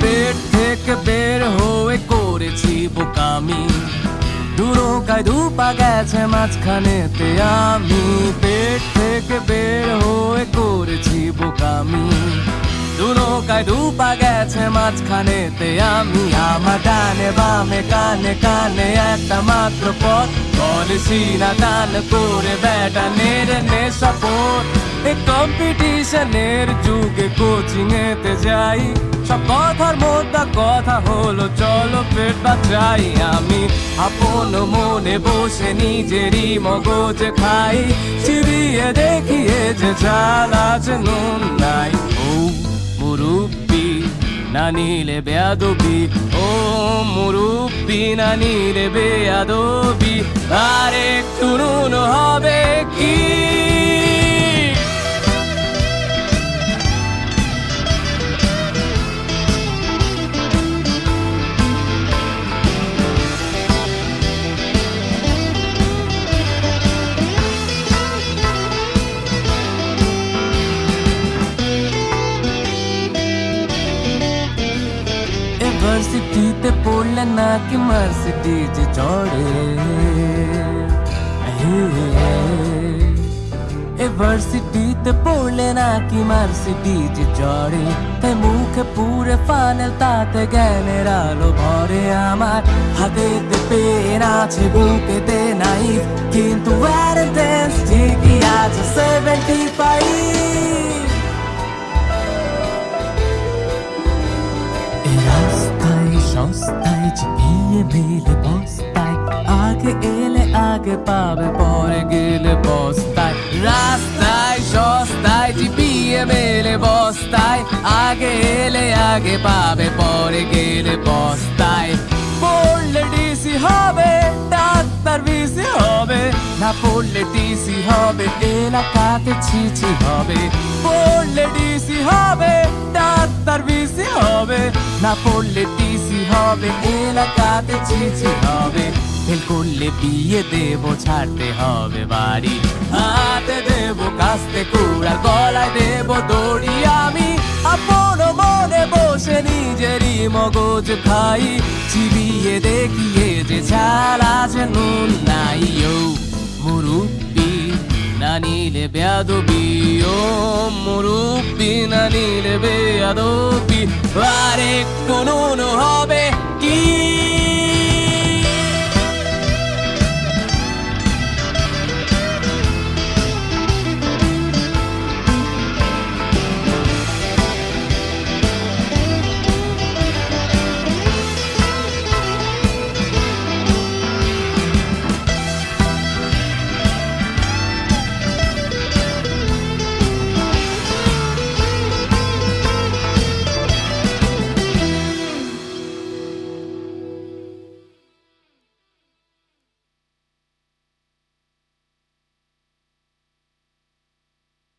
পেট থেকে বের হয়ে করেছি বোকামি দুরোকায় দুপা গেছে মাঝখানেতে আমি পেট থেকে বের হয়ে করেছি বোকামি দুনৌকায় দুপা গেছে মাঝখানেতে আমি আমার ডানে বামে কানে কানে একটা মাত্র পথ বলেছি না টান করে বেটা নেড়ে নে সাপোর্ট এই কম্পিটিশনের যুগে কোচিং এতে যাই সব কথার মধ্যে কথা হলো, চলো পেট বাঁচাই আমি। আপন মনে বসে নিজেরই মগজ খাই, চিবিয়ে দেখিয়ে যে চাল আছে নুন নাই। ও মুরুব্বি, না নিলে বেয়াদবি। ও মুরুব্বি, না নিলে বেয়াদবি। আর একটু নুন হবে কি? ইউনিভার্সিটিতে পড়লে নাকি মার্সিডিজ চড়ে ইউনিভার্সিটিতে পড়লে নাকি মার্সিডিজ চড়ে তাই মুখে পুরে ফানেল তাতে জ্ঞানের আলো ভরে আমার হাতেতে পেন আছে বুকেতে নাই কিন্তু আছে সেভেন্টি ফাইভ সস্তায় চিপিয়ে মেলে বস্তায় আগে এলে আগে পাবে, পরে গেলে বস্তায় রাস্তায় সস্তায় চিপিয়ে মেলে বস্তায় আগে এলে আগে পাবে, পরে গেলে বস্তায় পড়লে ডিসি হবে, ডাক্তার বিসি হবে, না পড়লে টিসি হবে, এলাকাতে ছিছি হবে, পড়লে ডিসি হবে, ডাক্তার বিসি হবে। না পড়লে টিসি হবে, এলাকাতে ছিছি হবে। ফেল করলে বিয়ে দেব, ছাড়তে হবে বাড়ি। হাতে দেব, কাস্তে কুড়াল গলায় দেব দড়ি আমি। আপন মনে বসে নিজেরই মগজ খাই। চিবিয়ে দেখিয়ে যে নুন নাই, ও মুরুব্বি না নিলে বেয়াদবি, ও মুরুব্বি না নিলে বেয়াদবি আর একটু নুন হবে কি